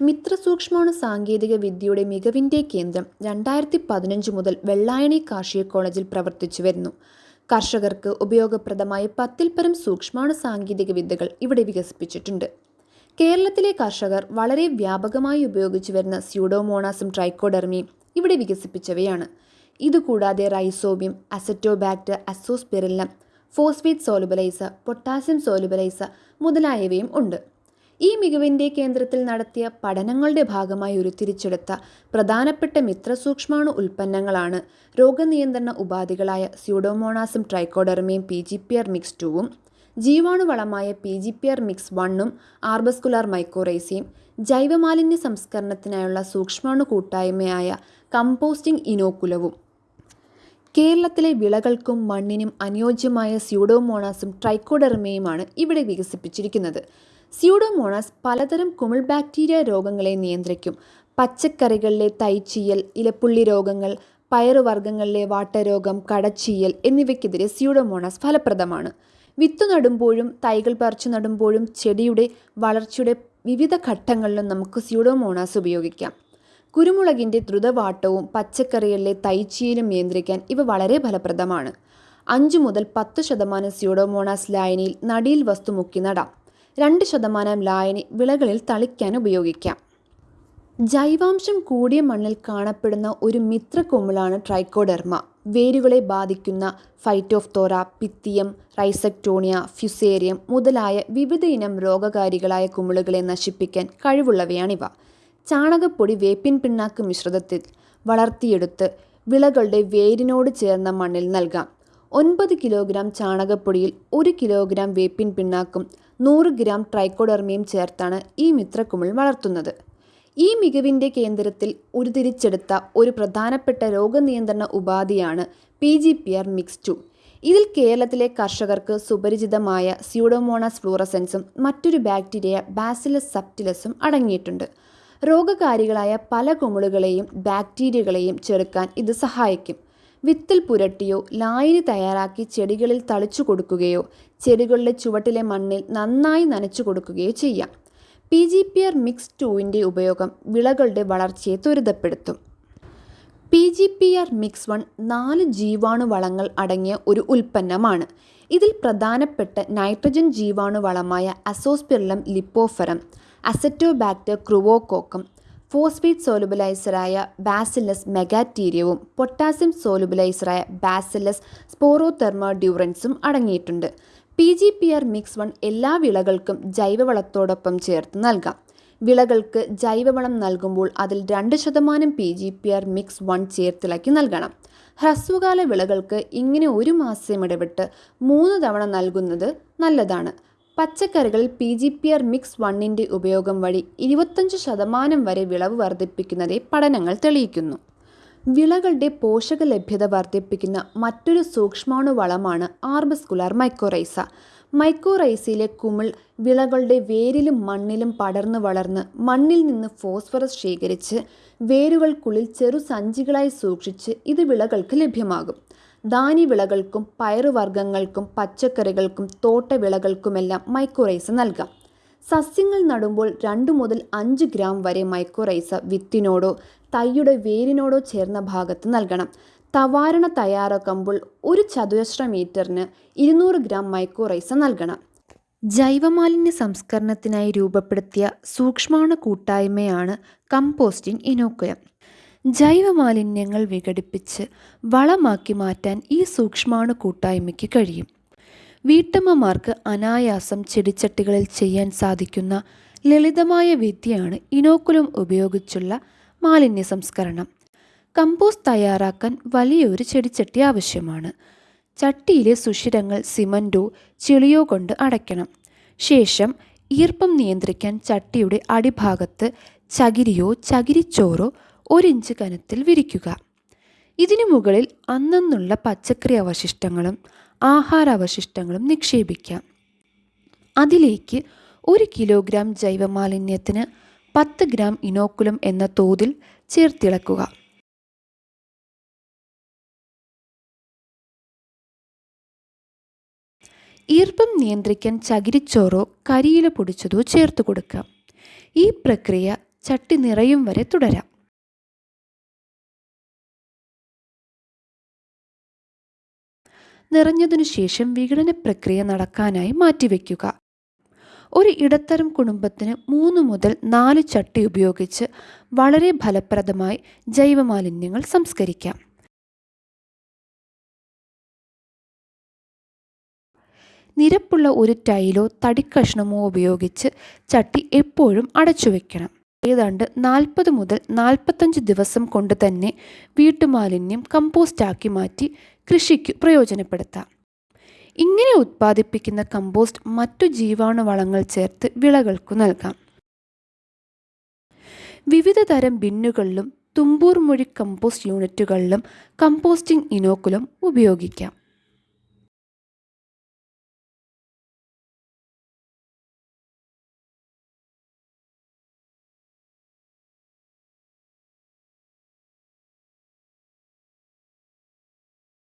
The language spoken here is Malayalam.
മിത്രസൂക്ഷ്മാണു സാങ്കേതിക വിദ്യയുടെ മികവിന്റെ കേന്ദ്രം രണ്ടായിരത്തി പതിനഞ്ച് മുതൽ വെള്ളായണി കാർഷിക കോളേജിൽ പ്രവർത്തിച്ചു വരുന്നു. കർഷകർക്ക് ഉപയോഗപ്രദമായ പത്തിൽ പരം സൂക്ഷ്മാണു സാങ്കേതിക വിദ്യകൾ ഇവിടെ വികസിപ്പിച്ചിട്ടുണ്ട്. കേരളത്തിലെ കർഷകർ വളരെ വ്യാപകമായി ഉപയോഗിച്ചു വരുന്ന സ്യൂഡോമോണാസും ട്രൈക്കോഡെർമിയും ഇവിടെ വികസിപ്പിച്ചവയാണ്. ഇതുകൂടാതെ rhizobium azotobacter azospirillum phosphate solubilise potassium solubilise മുതലായവയും ഉണ്ട്. ഈ മികവിന്റെ കേന്ദ്രത്തിൽ നടത്തിയ പഠനങ്ങളുടെ ഭാഗമായി ഉരുത്തിരിച്ചെടുത്ത പ്രധാനപ്പെട്ട മിത്രസൂക്ഷ്മാണു ഉൽപ്പന്നങ്ങളാണ്. രോഗനിയന്ത്രണ ഉപാധികളായ സ്യൂഡോമോണാസും ട്രൈക്കോഡെർമയും P G P R mix ടുവും ജീവാണുവളമായ P G P R mix വണ്ണും ആർബസ്കുലാർ മൈക്കോറൈസിയും ജൈവമാലിന്യ സംസ്കരണത്തിനായുള്ള സൂക്ഷ്മാണു കൂട്ടായ്മയായ കമ്പോസ്റ്റിംഗ് ഇനോക്കുലവും കേരളത്തിലെ വിളകൾക്കും മണ്ണിനും അനുയോജ്യമായ സ്യൂഡോമോണാസും ട്രൈക്കോഡെർമയുമാണ് ഇവിടെ വികസിപ്പിച്ചിരിക്കുന്നത്. സ്യൂഡോമോണാസ് പലതരം കുമിൾ ബാക്ടീരിയ രോഗങ്ങളെ നിയന്ത്രിക്കും. പച്ചക്കറികളിലെ തൈച്ചീയൽ ഇലപ്പുള്ളി രോഗങ്ങൾ പയറുവർഗങ്ങളിലെ വാട്ടരോഗം കടച്ചീയൽ എന്നിവയ്ക്കെതിരെ സ്യൂഡോമോണസ് ഫലപ്രദമാണ്. വിത്തു നടുമ്പോഴും തൈകൾ പറിച്ചു നടുമ്പോഴും ചെടിയുടെ വളർച്ചയുടെ വിവിധ ഘട്ടങ്ങളിലും നമുക്ക് സ്യൂഡോമോണാസ് ഉപയോഗിക്കാം. കുരുമുളകിന്റെ ദ്രുതവാട്ടവും പച്ചക്കറികളിലെ തൈച്ചീയലും നിയന്ത്രിക്കാൻ ഇവ വളരെ ഫലപ്രദമാണ്. അഞ്ചു മുതൽ പത്ത് ശതമാനം സ്യൂഡോമോണാസ് ലായനിയിൽ നടിയിൽ വസ്തു മുക്കി നടാം. രണ്ട് ശതമാനം ലായനി വിളകളിൽ തളിക്കാൻ ഉപയോഗിക്കാം. ജൈവാംശം കൂടിയ മണ്ണിൽ കാണപ്പെടുന്ന ഒരു മിത്ര മിത്രക്കൊമ്പിളാണ് ട്രൈക്കോഡെർമ. വേരുകളെ ബാധിക്കുന്ന ഫൈറ്റോഫ്തോറ പിത്തിയം റൈസക്ടോണിയ ഫ്യുസേറിയം മുതലായ വിവിധ ഇനം രോഗകാരികളായ കുമിളുകളെ നശിപ്പിക്കാൻ കഴിവുള്ളവയാണിവ. ചാണകപ്പൊടി വേപ്പിൻ പിണ്ണാക്ക് മിശ്രിതത്തിൽ വളർത്തിയെടുത്ത് വിളകളുടെ വേരിനോട് ചേർന്ന മണ്ണിൽ നൽകാം. ഒൻപത് കിലോഗ്രാം ചാണകപ്പൊടിയിൽ ഒരു കിലോഗ്രാം വേപ്പിൻ പിണ്ണാക്കും നൂറ് ഗ്രാം ട്രൈക്കോഡെർമയും ചേർത്താണ് ഈ മിത്രക്കുമിൾ വളർത്തുന്നത്. ഈ മികവിന്റെ കേന്ദ്രത്തിൽ ഉരുതിരിച്ചെടുത്ത ഒരു പ്രധാനപ്പെട്ട രോഗനിയന്ത്രണ ഉപാധിയാണ് P G P R mix two. ഇതിൽ കേരളത്തിലെ കർഷകർക്ക് സുപരിചിതമായ സ്യൂഡോമോണസ് ഫ്ലൂറസെൻസും മറ്റൊരു ബാക്ടീരിയ ബാസിലസ് സപ്റ്റിലസും അടങ്ങിയിട്ടുണ്ട്. രോഗകാരികളായ പല കുമിളുകളെയും ബാക്ടീരിയകളെയും ചെറുക്കാൻ ഇത് സഹായിക്കും. വിത്തിൽ പുരട്ടിയോ ലായനി തയ്യാറാക്കി ചെടികളിൽ തളിച്ചു കൊടുക്കുകയോ ചെടികളുടെ ചുവട്ടിലെ മണ്ണിൽ നന്നായി നനച്ചു കൊടുക്കുകയോ ചെയ്യാം. P G P R mix ടൂവിന്റെ ഉപയോഗം വിളകളുടെ വളർച്ചയെ ത്വരിതപ്പെടുത്തും. P G P R mix one നാല് ജീവാണുവളങ്ങൾ അടങ്ങിയ ഒരു ഉൽപ്പന്നമാണ്. ഇതിൽ പ്രധാനപ്പെട്ട nitrogen ജീവാണുവളമായ azospirillum lipoferum azotobacter chroococcum phosphate സോലുബലൈസറായ bacillus മെഗാറ്റീരിയവും പൊട്ടാസ്യം സോലുബലൈസറായ ബാസിലസ് സ്പോറോതെർമ ഡ്യൂറൻസും അടങ്ങിയിട്ടുണ്ട്. P G P R mix one എല്ലാ വിളകൾക്കും ജൈവവളത്തോടൊപ്പം ചേർത്ത് നൽകാം. വിളകൾക്ക് ജൈവവളം നൽകുമ്പോൾ അതിൽ രണ്ട് ശതമാനം P G P R mix one ചേർത്തിളക്കി നൽകണം. ഹ്രസ്വകാല വിളകൾക്ക് ഇങ്ങനെ ഒരു മാസം ഇടവിട്ട് മൂന്ന് തവണ നൽകുന്നത് നല്ലതാണ്. പച്ചക്കറികളിൽ P G P R mix വണ്ണിന്റെ ഉപയോഗം വഴി ഇരുപത്തഞ്ച് ശതമാനം വരെ വിളവ് വർദ്ധിപ്പിക്കുന്നതെ പഠനങ്ങൾ തെളിയിക്കുന്നു. വിളകളുടെ പോഷക ലഭ്യത വർദ്ധിപ്പിക്കുന്ന മറ്റൊരു സൂക്ഷ്മാണു വളമാണ് ആർബസ്കുലാർ മൈക്കോറൈസ. മൈക്കോറൈസയിലെ കുമിൾ വിളകളുടെ വേരിലും മണ്ണിലും പടർന്നു വളർന്ന് മണ്ണിൽ നിന്ന് ഫോസ്ഫറസ് ശേഖരിച്ച് വേരുകൾക്കുള്ളിൽ ചെറു സഞ്ചികളായി സൂക്ഷിച്ച് ഇത് വിളകൾക്ക് ലഭ്യമാകും. ധാന്യവിളകൾക്കും പയറുവർഗങ്ങൾക്കും പച്ചക്കറികൾക്കും തോട്ടവിളകൾക്കുമെല്ലാം മൈക്കോറൈസ നൽകാം. സസ്യങ്ങൾ നടുമ്പോൾ രണ്ട് മുതൽ അഞ്ച് ഗ്രാം വരെ മൈക്കോറൈസ വിത്തിനോടോ തൈയുടെ വേരിനോടോ ചേർന്ന ഭാഗത്ത് നൽകണം. തവാരണ തയ്യാറാക്കുമ്പോൾ ഒരു ചതുരശ്ര മീറ്ററിന് ഇരുന്നൂറ് ഗ്രാം മൈക്കോറൈസ നൽകണം. ജൈവമാലിന്യ സംസ്കരണത്തിനായി രൂപപ്പെടുത്തിയ സൂക്ഷ്മാണു കൂട്ടായ്മയാണ് കമ്പോസ്റ്റിംഗ് ഇനോക്കുലം ജൈവമാലിന്യങ്ങൾ വിഘടിപ്പിച്ച് വളമാക്കി മാറ്റാൻ ഈ സൂക്ഷ്മാണു കൂട്ടായ്മയ്ക്ക് കഴിയും. വീട്ടമ്മമാർക്ക് അനായാസം ചെടിച്ചട്ടികളിൽ ചെയ്യാൻ സാധിക്കുന്ന ലളിതമായ വിദ്യയാണ് ഇനോക്കുലം ഉപയോഗിച്ചുള്ള മാലിന്യ സംസ്കരണം. കമ്പോസ്റ്റ് തയ്യാറാക്കാൻ വലിയൊരു ചെടിച്ചട്ടി ആവശ്യമാണ്. ചട്ടിയിലെ സുഷിരങ്ങൾ സിമന്റോ ചെളിയോ കൊണ്ട് അടയ്ക്കണം. ശേഷം ഈർപ്പം നിയന്ത്രിക്കാൻ ചട്ടിയുടെ അടിഭാഗത്ത് ചകിരിയോ ചകിരിച്ചോറോ ഒരിഞ്ച് കനത്തിൽ വിരിക്കുക. ഇതിനു മുകളിൽ അന്നന്നുള്ള പച്ചക്കറി അവശിഷ്ടങ്ങളും ആഹാരാവശിഷ്ടങ്ങളും നിക്ഷേപിക്കാം. അതിലേക്ക് ഒരു കിലോഗ്രാം ജൈവമാലിന്യത്തിന് പത്ത് ഗ്രാം ഇനോക്കുലം എന്ന തോതിൽ ചേർത്തിളക്കുക. ഈർപ്പം നിയന്ത്രിക്കാൻ ചകിരിച്ചോറോ കരിയില പൊടിച്ചതോ ചേർത്ത് കൊടുക്കാം. ഈ പ്രക്രിയ ചട്ടി നിറയും വരെ തുടരാം. നിറഞ്ഞതിനു ശേഷം വിഘടന പ്രക്രിയ നടക്കാനായി മാറ്റിവെക്കുക. ഒരു ഇടത്തരം കുടുംബത്തിന് മൂന്ന് മുതൽ നാല് ചട്ടി ഉപയോഗിച്ച് വളരെ ഫലപ്രദമായി ജൈവമാലിന്യങ്ങൾ സംസ്കരിക്കാം. നിരപ്പുള്ള ഒരു ടൈലോ തടിക്കഷ്ണമോ ഉപയോഗിച്ച് ചട്ടി എപ്പോഴും അടച്ചു വെക്കണം ഏതാണ്ട് നാൽപ്പത് മുതൽ നാൽപ്പത്തഞ്ച് ദിവസം കൊണ്ട് തന്നെ വീട്ടുമാലിന്യം കമ്പോസ്റ്റാക്കി മാറ്റി കൃഷിക്ക് പ്രയോജനപ്പെടുത്താം. ഇങ്ങനെ ഉത്പാദിപ്പിക്കുന്ന കമ്പോസ്റ്റ് മറ്റു ജീവാണുവളങ്ങൾ ചേർത്ത് വിളകൾക്കു നൽകാം. വിവിധ തരം ബിന്നുകളിലും തുമ്പൂർ മൊഴി കമ്പോസ്റ്റ് യൂണിറ്റുകളിലും കമ്പോസ്റ്റിംഗ് ഇനോക്കുലം ഉപയോഗിക്കാം.